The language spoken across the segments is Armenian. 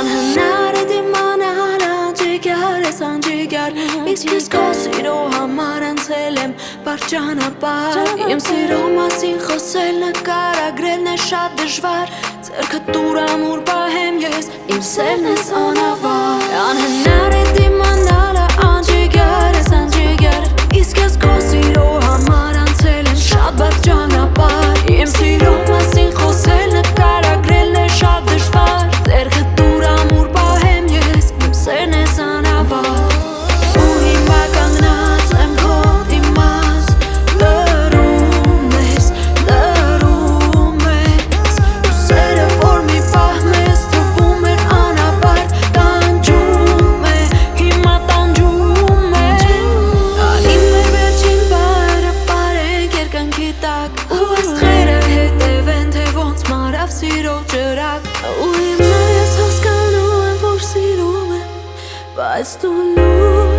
Անհնար է դիմանալ անջիգար ես անջիգար Իսկ ես քո սիրո համար անցել եմ բարճանապար Իմ սիրո մասին խոսել նկարագրելն է շատ դժվար Ձերքը տուր ամուր պահեմ ես Իմ սերն ես անավար Անհնար մարավ սիրո ջրակ Ու հիմա ես հասկանում եմ որ սիրում եմ Բայց դու լուր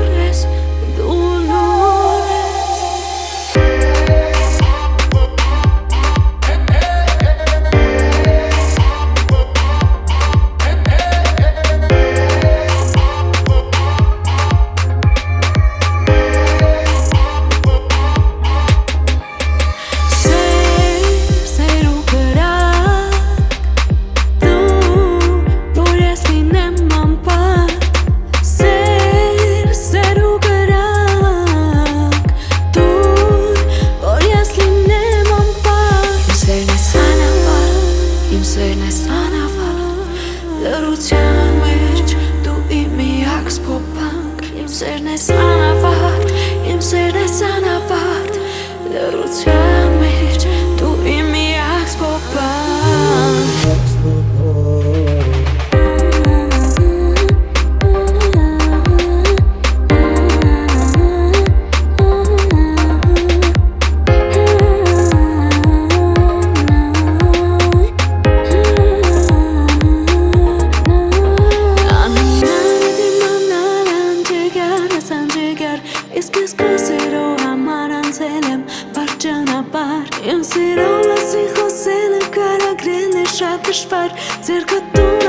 իմ սերն ես անավար Լրության մեջ դու իմ միակ սփոփանք Իմ սերն ես անավար, իմ սերն ես անավար Լրության մեջ Իմ սիրո մասին խոսելը կարագրելն է շատ դժվար Ձերքը տուր ամուր